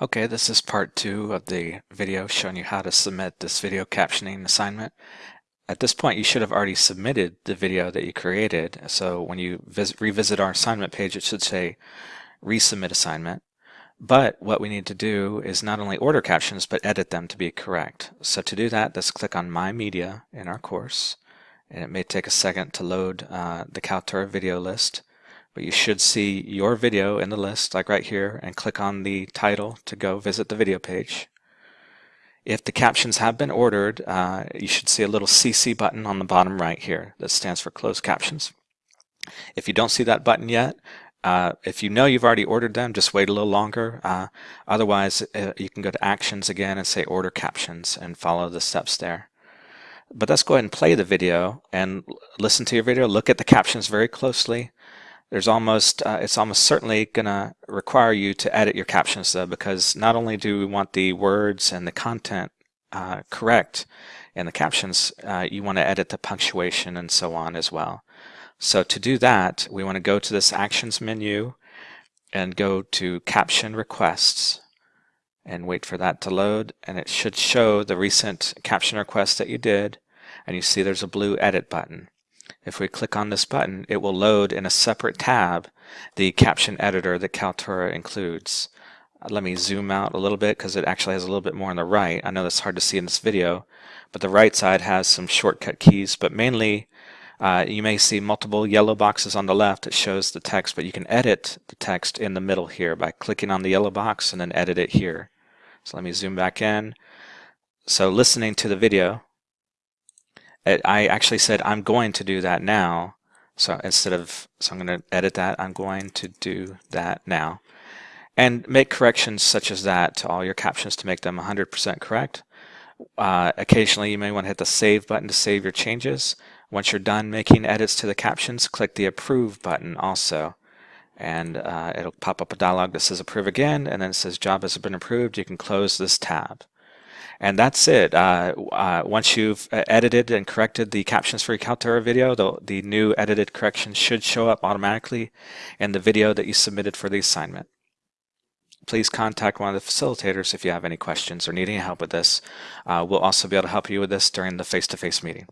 Okay, this is part two of the video showing you how to submit this video captioning assignment. At this point, you should have already submitted the video that you created. So when you revisit our assignment page, it should say resubmit assignment. But what we need to do is not only order captions, but edit them to be correct. So to do that, let's click on My Media in our course. And it may take a second to load uh, the Kaltura video list but you should see your video in the list like right here and click on the title to go visit the video page. If the captions have been ordered, uh, you should see a little CC button on the bottom right here that stands for closed captions. If you don't see that button yet, uh, if you know you've already ordered them, just wait a little longer. Uh, otherwise, uh, you can go to Actions again and say Order Captions and follow the steps there. But let's go ahead and play the video and listen to your video. Look at the captions very closely there's almost uh, it's almost certainly going to require you to edit your captions though because not only do we want the words and the content uh, correct in the captions uh, you want to edit the punctuation and so on as well. So to do that we want to go to this actions menu and go to caption requests and wait for that to load and it should show the recent caption request that you did and you see there's a blue edit button if we click on this button, it will load in a separate tab the caption editor that Kaltura includes. Uh, let me zoom out a little bit because it actually has a little bit more on the right. I know that's hard to see in this video, but the right side has some shortcut keys, but mainly uh, you may see multiple yellow boxes on the left that shows the text, but you can edit the text in the middle here by clicking on the yellow box and then edit it here. So let me zoom back in. So listening to the video, I actually said I'm going to do that now. So instead of, so I'm going to edit that, I'm going to do that now. And make corrections such as that to all your captions to make them 100% correct. Uh, occasionally you may want to hit the save button to save your changes. Once you're done making edits to the captions, click the approve button also. And uh, it'll pop up a dialog that says approve again, and then it says job has been approved. You can close this tab. And that's it. Uh, uh, once you've uh, edited and corrected the captions for your Kaltura video, the, the new edited corrections should show up automatically in the video that you submitted for the assignment. Please contact one of the facilitators if you have any questions or need any help with this. Uh, we'll also be able to help you with this during the face-to-face -face meeting.